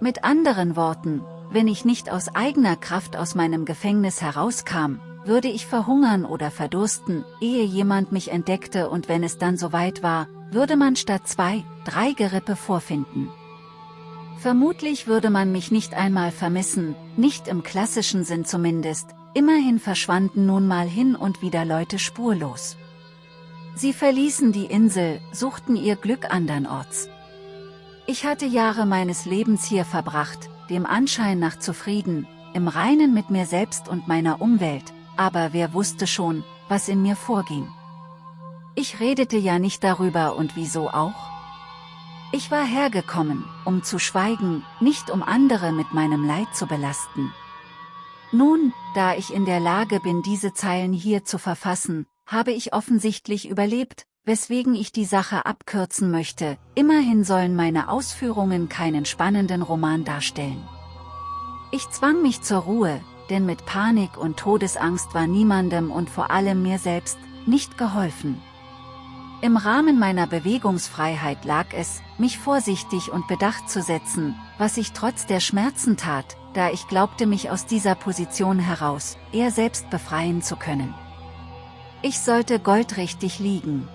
Mit anderen Worten, wenn ich nicht aus eigener Kraft aus meinem Gefängnis herauskam, würde ich verhungern oder verdursten, ehe jemand mich entdeckte und wenn es dann soweit war, würde man statt zwei, drei Gerippe vorfinden. Vermutlich würde man mich nicht einmal vermissen, nicht im klassischen Sinn zumindest, immerhin verschwanden nun mal hin und wieder Leute spurlos. Sie verließen die Insel, suchten ihr Glück andernorts. Ich hatte Jahre meines Lebens hier verbracht, dem Anschein nach zufrieden, im Reinen mit mir selbst und meiner Umwelt, aber wer wusste schon, was in mir vorging. Ich redete ja nicht darüber und wieso auch? Ich war hergekommen, um zu schweigen, nicht um andere mit meinem Leid zu belasten. Nun, da ich in der Lage bin diese Zeilen hier zu verfassen, habe ich offensichtlich überlebt, weswegen ich die Sache abkürzen möchte, immerhin sollen meine Ausführungen keinen spannenden Roman darstellen. Ich zwang mich zur Ruhe, denn mit Panik und Todesangst war niemandem und vor allem mir selbst, nicht geholfen. Im Rahmen meiner Bewegungsfreiheit lag es, mich vorsichtig und bedacht zu setzen, was ich trotz der Schmerzen tat, da ich glaubte mich aus dieser Position heraus, eher selbst befreien zu können. Ich sollte goldrichtig liegen.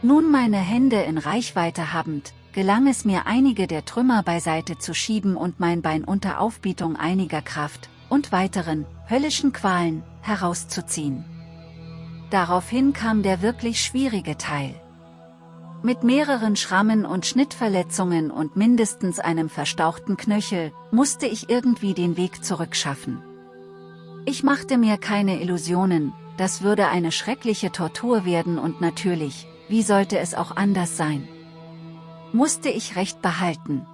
Nun meine Hände in Reichweite habend, gelang es mir einige der Trümmer beiseite zu schieben und mein Bein unter Aufbietung einiger Kraft, und weiteren, höllischen Qualen, herauszuziehen. Daraufhin kam der wirklich schwierige Teil. Mit mehreren Schrammen und Schnittverletzungen und mindestens einem verstauchten Knöchel, musste ich irgendwie den Weg zurückschaffen. Ich machte mir keine Illusionen, das würde eine schreckliche Tortur werden und natürlich, wie sollte es auch anders sein? Musste ich recht behalten.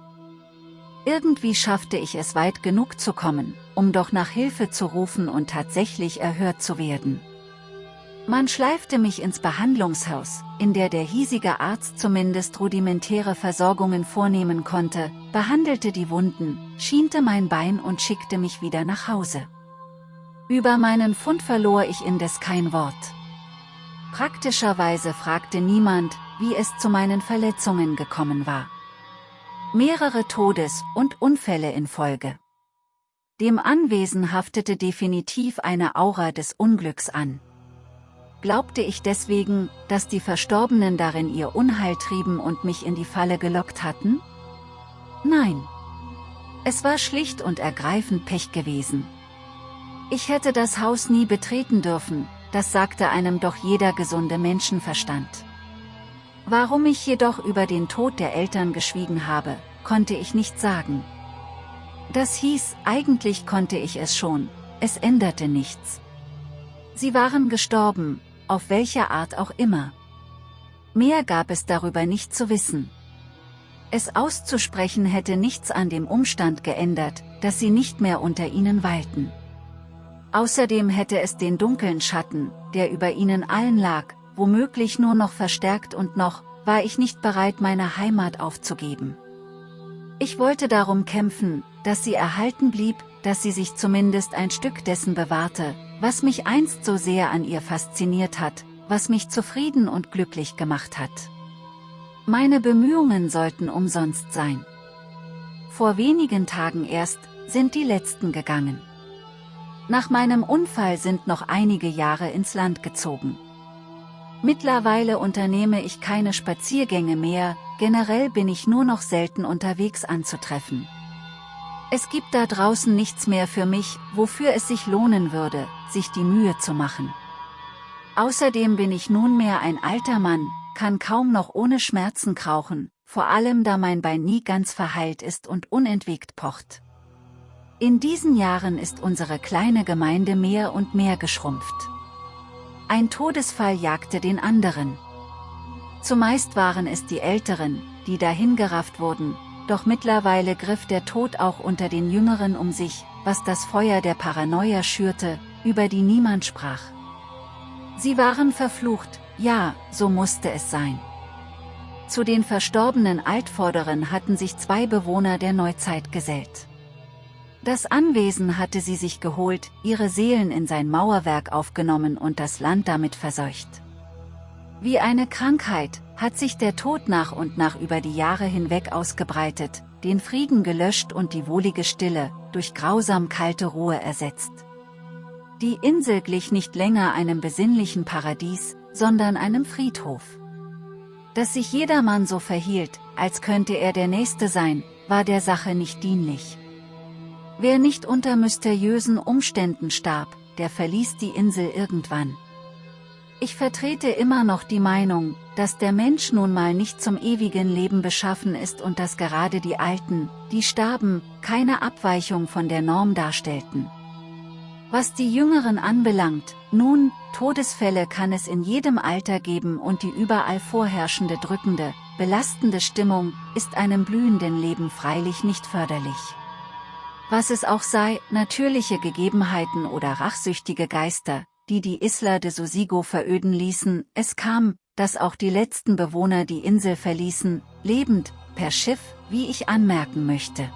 Irgendwie schaffte ich es weit genug zu kommen, um doch nach Hilfe zu rufen und tatsächlich erhört zu werden. Man schleifte mich ins Behandlungshaus, in der der hiesige Arzt zumindest rudimentäre Versorgungen vornehmen konnte, behandelte die Wunden, schiente mein Bein und schickte mich wieder nach Hause. Über meinen Fund verlor ich indes kein Wort. Praktischerweise fragte niemand, wie es zu meinen Verletzungen gekommen war. Mehrere Todes- und Unfälle in Folge. Dem Anwesen haftete definitiv eine Aura des Unglücks an. Glaubte ich deswegen, dass die Verstorbenen darin ihr Unheil trieben und mich in die Falle gelockt hatten? Nein. Es war schlicht und ergreifend Pech gewesen. Ich hätte das Haus nie betreten dürfen, das sagte einem doch jeder gesunde Menschenverstand. Warum ich jedoch über den Tod der Eltern geschwiegen habe, konnte ich nicht sagen. Das hieß, eigentlich konnte ich es schon, es änderte nichts. Sie waren gestorben, auf welcher Art auch immer. Mehr gab es darüber nicht zu wissen. Es auszusprechen hätte nichts an dem Umstand geändert, dass sie nicht mehr unter ihnen weilten. Außerdem hätte es den dunklen Schatten, der über ihnen allen lag, womöglich nur noch verstärkt und noch, war ich nicht bereit meine Heimat aufzugeben. Ich wollte darum kämpfen, dass sie erhalten blieb, dass sie sich zumindest ein Stück dessen bewahrte, was mich einst so sehr an ihr fasziniert hat, was mich zufrieden und glücklich gemacht hat. Meine Bemühungen sollten umsonst sein. Vor wenigen Tagen erst, sind die letzten gegangen. Nach meinem Unfall sind noch einige Jahre ins Land gezogen. Mittlerweile unternehme ich keine Spaziergänge mehr, generell bin ich nur noch selten unterwegs anzutreffen. Es gibt da draußen nichts mehr für mich, wofür es sich lohnen würde, sich die Mühe zu machen. Außerdem bin ich nunmehr ein alter Mann, kann kaum noch ohne Schmerzen krauchen, vor allem da mein Bein nie ganz verheilt ist und unentwegt pocht. In diesen Jahren ist unsere kleine Gemeinde mehr und mehr geschrumpft. Ein Todesfall jagte den anderen. Zumeist waren es die Älteren, die dahingerafft wurden, doch mittlerweile griff der Tod auch unter den Jüngeren um sich, was das Feuer der Paranoia schürte, über die niemand sprach. Sie waren verflucht, ja, so musste es sein. Zu den verstorbenen Altvorderen hatten sich zwei Bewohner der Neuzeit gesellt. Das Anwesen hatte sie sich geholt, ihre Seelen in sein Mauerwerk aufgenommen und das Land damit verseucht. Wie eine Krankheit, hat sich der Tod nach und nach über die Jahre hinweg ausgebreitet, den Frieden gelöscht und die wohlige Stille, durch grausam kalte Ruhe ersetzt. Die Insel glich nicht länger einem besinnlichen Paradies, sondern einem Friedhof. Dass sich jedermann so verhielt, als könnte er der Nächste sein, war der Sache nicht dienlich. Wer nicht unter mysteriösen Umständen starb, der verließ die Insel irgendwann. Ich vertrete immer noch die Meinung, dass der Mensch nun mal nicht zum ewigen Leben beschaffen ist und dass gerade die Alten, die starben, keine Abweichung von der Norm darstellten. Was die Jüngeren anbelangt, nun, Todesfälle kann es in jedem Alter geben und die überall vorherrschende drückende, belastende Stimmung, ist einem blühenden Leben freilich nicht förderlich. Was es auch sei, natürliche Gegebenheiten oder rachsüchtige Geister, die die Isla de Sosigo veröden ließen, es kam, dass auch die letzten Bewohner die Insel verließen, lebend, per Schiff, wie ich anmerken möchte.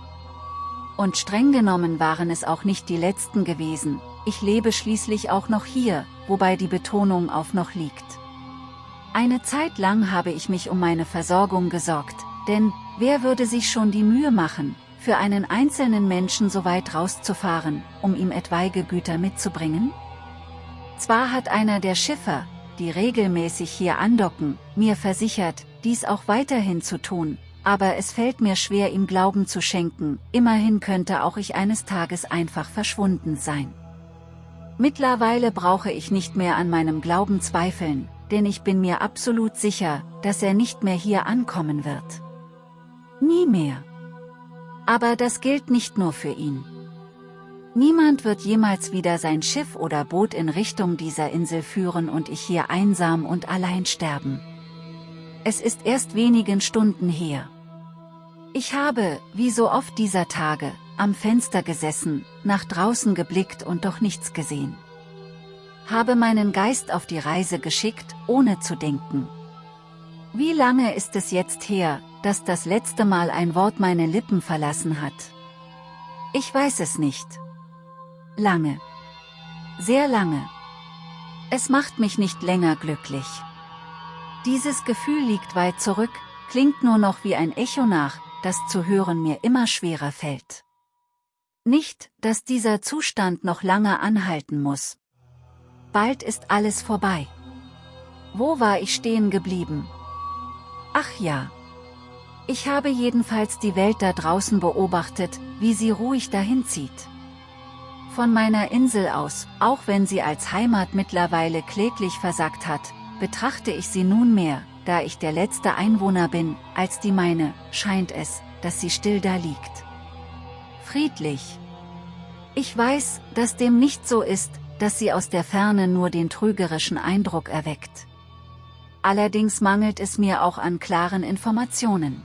Und streng genommen waren es auch nicht die letzten gewesen, ich lebe schließlich auch noch hier, wobei die Betonung auf noch liegt. Eine Zeit lang habe ich mich um meine Versorgung gesorgt, denn, wer würde sich schon die Mühe machen, für einen einzelnen Menschen so weit rauszufahren, um ihm etwaige Güter mitzubringen? Zwar hat einer der Schiffer, die regelmäßig hier andocken, mir versichert, dies auch weiterhin zu tun, aber es fällt mir schwer ihm Glauben zu schenken, immerhin könnte auch ich eines Tages einfach verschwunden sein. Mittlerweile brauche ich nicht mehr an meinem Glauben zweifeln, denn ich bin mir absolut sicher, dass er nicht mehr hier ankommen wird. Nie mehr. Aber das gilt nicht nur für ihn. Niemand wird jemals wieder sein Schiff oder Boot in Richtung dieser Insel führen und ich hier einsam und allein sterben. Es ist erst wenigen Stunden her. Ich habe, wie so oft dieser Tage, am Fenster gesessen, nach draußen geblickt und doch nichts gesehen. Habe meinen Geist auf die Reise geschickt, ohne zu denken. Wie lange ist es jetzt her, dass das letzte Mal ein Wort meine Lippen verlassen hat? Ich weiß es nicht. Lange. Sehr lange. Es macht mich nicht länger glücklich. Dieses Gefühl liegt weit zurück, klingt nur noch wie ein Echo nach, das zu hören mir immer schwerer fällt. Nicht, dass dieser Zustand noch lange anhalten muss. Bald ist alles vorbei. Wo war ich stehen geblieben? Ach ja. Ich habe jedenfalls die Welt da draußen beobachtet, wie sie ruhig dahin zieht. Von meiner Insel aus, auch wenn sie als Heimat mittlerweile kläglich versagt hat, betrachte ich sie nunmehr, da ich der letzte Einwohner bin, als die meine, scheint es, dass sie still da liegt. Friedlich. Ich weiß, dass dem nicht so ist, dass sie aus der Ferne nur den trügerischen Eindruck erweckt. Allerdings mangelt es mir auch an klaren Informationen.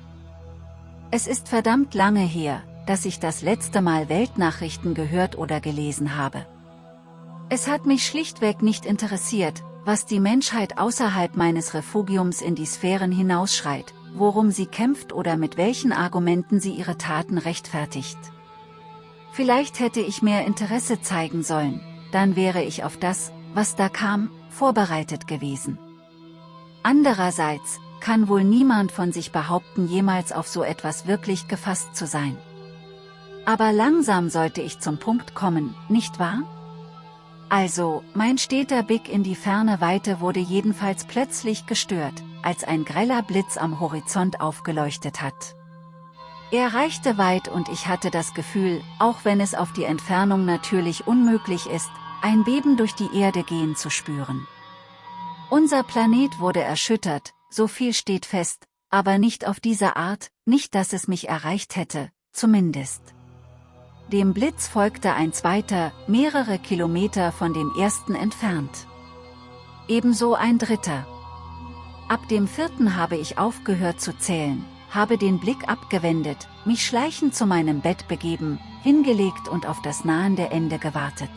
Es ist verdammt lange her, dass ich das letzte Mal Weltnachrichten gehört oder gelesen habe. Es hat mich schlichtweg nicht interessiert, was die Menschheit außerhalb meines Refugiums in die Sphären hinausschreit, worum sie kämpft oder mit welchen Argumenten sie ihre Taten rechtfertigt. Vielleicht hätte ich mehr Interesse zeigen sollen, dann wäre ich auf das, was da kam, vorbereitet gewesen. Andererseits, kann wohl niemand von sich behaupten jemals auf so etwas wirklich gefasst zu sein. Aber langsam sollte ich zum Punkt kommen, nicht wahr? Also, mein steter Blick in die ferne Weite wurde jedenfalls plötzlich gestört, als ein greller Blitz am Horizont aufgeleuchtet hat. Er reichte weit und ich hatte das Gefühl, auch wenn es auf die Entfernung natürlich unmöglich ist, ein Beben durch die Erde gehen zu spüren. Unser Planet wurde erschüttert, so viel steht fest, aber nicht auf diese Art, nicht dass es mich erreicht hätte, zumindest. Dem Blitz folgte ein zweiter, mehrere Kilometer von dem ersten entfernt. Ebenso ein dritter. Ab dem vierten habe ich aufgehört zu zählen, habe den Blick abgewendet, mich schleichend zu meinem Bett begeben, hingelegt und auf das nahende Ende gewartet.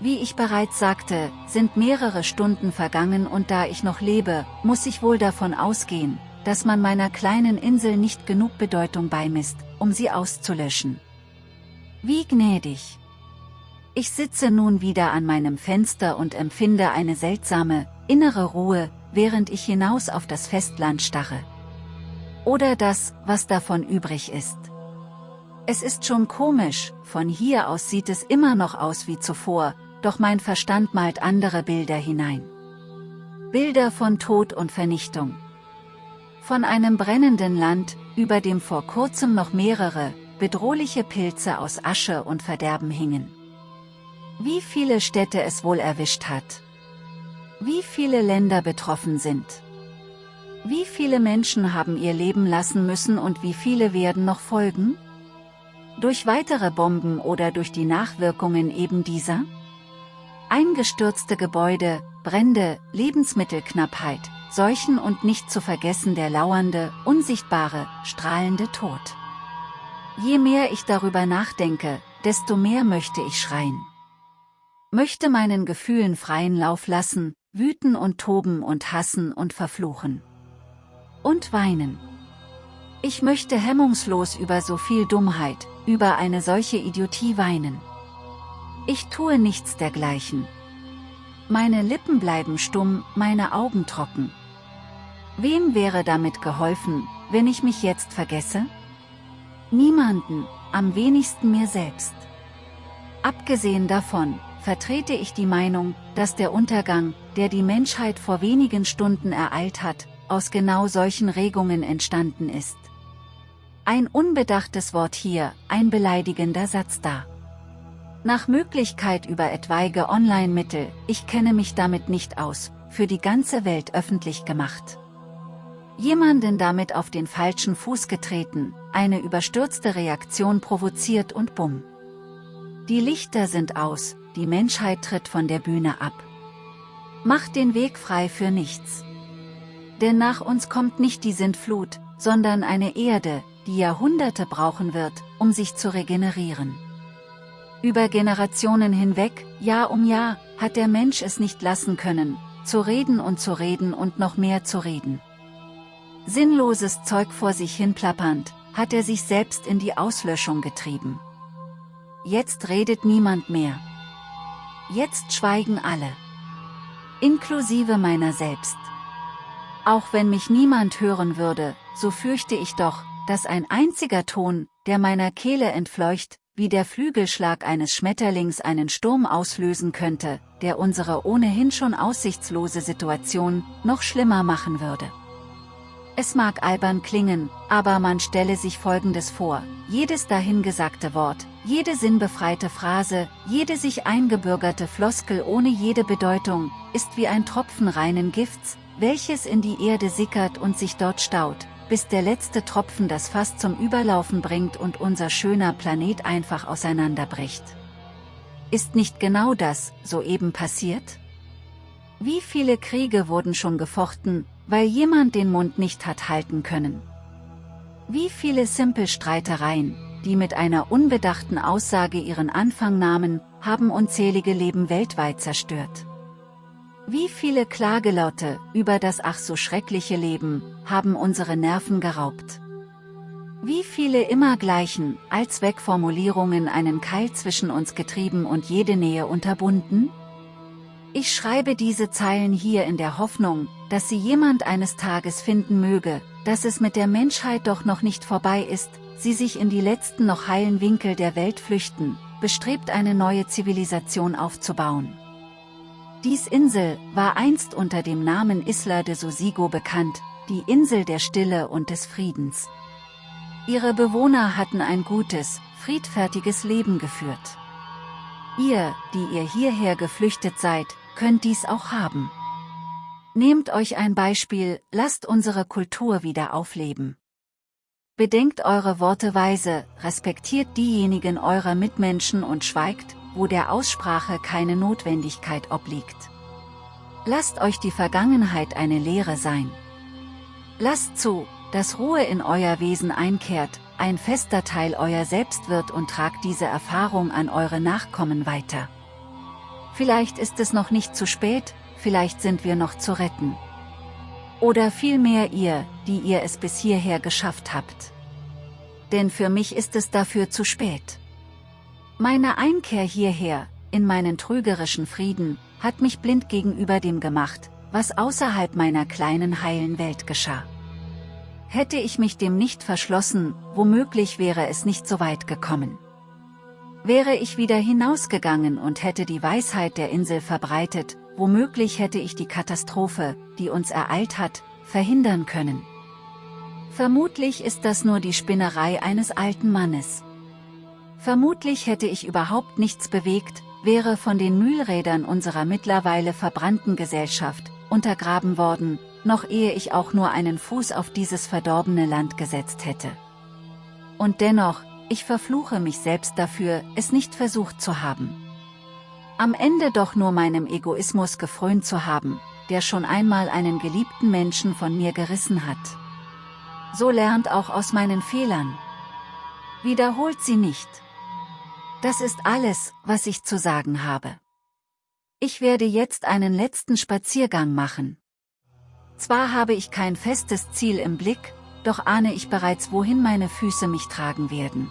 Wie ich bereits sagte, sind mehrere Stunden vergangen und da ich noch lebe, muss ich wohl davon ausgehen, dass man meiner kleinen Insel nicht genug Bedeutung beimisst, um sie auszulöschen. Wie gnädig. Ich sitze nun wieder an meinem Fenster und empfinde eine seltsame, innere Ruhe, während ich hinaus auf das Festland starre. Oder das, was davon übrig ist. Es ist schon komisch, von hier aus sieht es immer noch aus wie zuvor, doch mein Verstand malt andere Bilder hinein. Bilder von Tod und Vernichtung. Von einem brennenden Land, über dem vor kurzem noch mehrere, bedrohliche Pilze aus Asche und Verderben hingen. Wie viele Städte es wohl erwischt hat. Wie viele Länder betroffen sind. Wie viele Menschen haben ihr Leben lassen müssen und wie viele werden noch folgen? Durch weitere Bomben oder durch die Nachwirkungen eben dieser? Eingestürzte Gebäude, Brände, Lebensmittelknappheit, Seuchen und nicht zu vergessen der lauernde, unsichtbare, strahlende Tod. Je mehr ich darüber nachdenke, desto mehr möchte ich schreien. möchte meinen Gefühlen freien Lauf lassen, wüten und toben und hassen und verfluchen. Und weinen. Ich möchte hemmungslos über so viel Dummheit, über eine solche Idiotie weinen. Ich tue nichts dergleichen. Meine Lippen bleiben stumm, meine Augen trocken. Wem wäre damit geholfen, wenn ich mich jetzt vergesse? Niemanden, am wenigsten mir selbst. Abgesehen davon, vertrete ich die Meinung, dass der Untergang, der die Menschheit vor wenigen Stunden ereilt hat, aus genau solchen Regungen entstanden ist. Ein unbedachtes Wort hier, ein beleidigender Satz da. Nach Möglichkeit über etwaige Online-Mittel, ich kenne mich damit nicht aus, für die ganze Welt öffentlich gemacht. Jemanden damit auf den falschen Fuß getreten, eine überstürzte Reaktion provoziert und bumm. Die Lichter sind aus, die Menschheit tritt von der Bühne ab. Macht den Weg frei für nichts. Denn nach uns kommt nicht die Sintflut, sondern eine Erde, die Jahrhunderte brauchen wird, um sich zu regenerieren. Über Generationen hinweg, Jahr um Jahr, hat der Mensch es nicht lassen können, zu reden und zu reden und noch mehr zu reden. Sinnloses Zeug vor sich hin plappernd, hat er sich selbst in die Auslöschung getrieben. Jetzt redet niemand mehr. Jetzt schweigen alle. Inklusive meiner selbst. Auch wenn mich niemand hören würde, so fürchte ich doch, dass ein einziger Ton, der meiner Kehle entfleucht, wie der Flügelschlag eines Schmetterlings einen Sturm auslösen könnte, der unsere ohnehin schon aussichtslose Situation noch schlimmer machen würde. Es mag albern klingen, aber man stelle sich Folgendes vor, jedes dahingesagte Wort, jede sinnbefreite Phrase, jede sich eingebürgerte Floskel ohne jede Bedeutung, ist wie ein Tropfen reinen Gifts, welches in die Erde sickert und sich dort staut, bis der letzte Tropfen das Fass zum Überlaufen bringt und unser schöner Planet einfach auseinanderbricht. Ist nicht genau das, soeben passiert? Wie viele Kriege wurden schon gefochten, weil jemand den Mund nicht hat halten können? Wie viele Simpelstreitereien, die mit einer unbedachten Aussage ihren Anfang nahmen, haben unzählige Leben weltweit zerstört? Wie viele Klagelaute über das ach so schreckliche Leben haben unsere Nerven geraubt? Wie viele immer gleichen, als Wegformulierungen einen Keil zwischen uns getrieben und jede Nähe unterbunden? Ich schreibe diese Zeilen hier in der Hoffnung, dass sie jemand eines Tages finden möge, dass es mit der Menschheit doch noch nicht vorbei ist, sie sich in die letzten noch heilen Winkel der Welt flüchten, bestrebt eine neue Zivilisation aufzubauen. Dies Insel war einst unter dem Namen Isla de Sosigo bekannt, die Insel der Stille und des Friedens. Ihre Bewohner hatten ein gutes, friedfertiges Leben geführt. Ihr, die ihr hierher geflüchtet seid, könnt dies auch haben. Nehmt euch ein Beispiel, lasst unsere Kultur wieder aufleben. Bedenkt eure Worte weise, respektiert diejenigen eurer Mitmenschen und schweigt, wo der Aussprache keine Notwendigkeit obliegt. Lasst euch die Vergangenheit eine Lehre sein. Lasst zu, dass Ruhe in euer Wesen einkehrt, ein fester Teil euer Selbst wird und tragt diese Erfahrung an eure Nachkommen weiter. Vielleicht ist es noch nicht zu spät, vielleicht sind wir noch zu retten. Oder vielmehr ihr, die ihr es bis hierher geschafft habt. Denn für mich ist es dafür zu spät. Meine Einkehr hierher, in meinen trügerischen Frieden, hat mich blind gegenüber dem gemacht, was außerhalb meiner kleinen heilen Welt geschah. Hätte ich mich dem nicht verschlossen, womöglich wäre es nicht so weit gekommen. Wäre ich wieder hinausgegangen und hätte die Weisheit der Insel verbreitet, womöglich hätte ich die Katastrophe, die uns ereilt hat, verhindern können. Vermutlich ist das nur die Spinnerei eines alten Mannes. Vermutlich hätte ich überhaupt nichts bewegt, wäre von den Mühlrädern unserer mittlerweile verbrannten Gesellschaft, untergraben worden, noch ehe ich auch nur einen Fuß auf dieses verdorbene Land gesetzt hätte. Und dennoch, ich verfluche mich selbst dafür, es nicht versucht zu haben. Am Ende doch nur meinem Egoismus gefrönt zu haben, der schon einmal einen geliebten Menschen von mir gerissen hat. So lernt auch aus meinen Fehlern. Wiederholt sie nicht. Das ist alles, was ich zu sagen habe. Ich werde jetzt einen letzten Spaziergang machen. Zwar habe ich kein festes Ziel im Blick, doch ahne ich bereits wohin meine Füße mich tragen werden.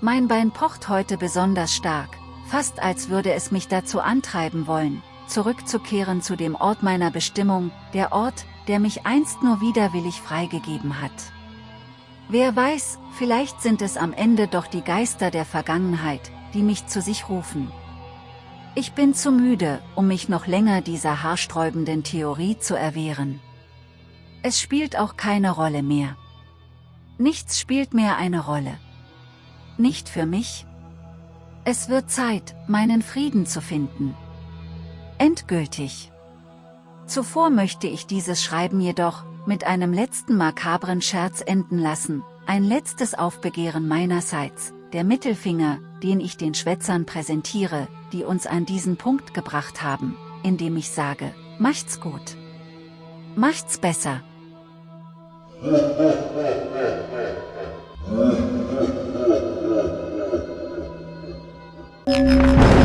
Mein Bein pocht heute besonders stark, fast als würde es mich dazu antreiben wollen, zurückzukehren zu dem Ort meiner Bestimmung, der Ort, der mich einst nur widerwillig freigegeben hat. Wer weiß, vielleicht sind es am Ende doch die Geister der Vergangenheit, die mich zu sich rufen. Ich bin zu müde, um mich noch länger dieser haarsträubenden Theorie zu erwehren. Es spielt auch keine Rolle mehr. Nichts spielt mehr eine Rolle. Nicht für mich. Es wird Zeit, meinen Frieden zu finden. Endgültig. Zuvor möchte ich dieses Schreiben jedoch, mit einem letzten makabren Scherz enden lassen, ein letztes Aufbegehren meinerseits, der Mittelfinger, den ich den Schwätzern präsentiere, die uns an diesen Punkt gebracht haben, indem ich sage, macht's gut. Macht's besser. Thank you.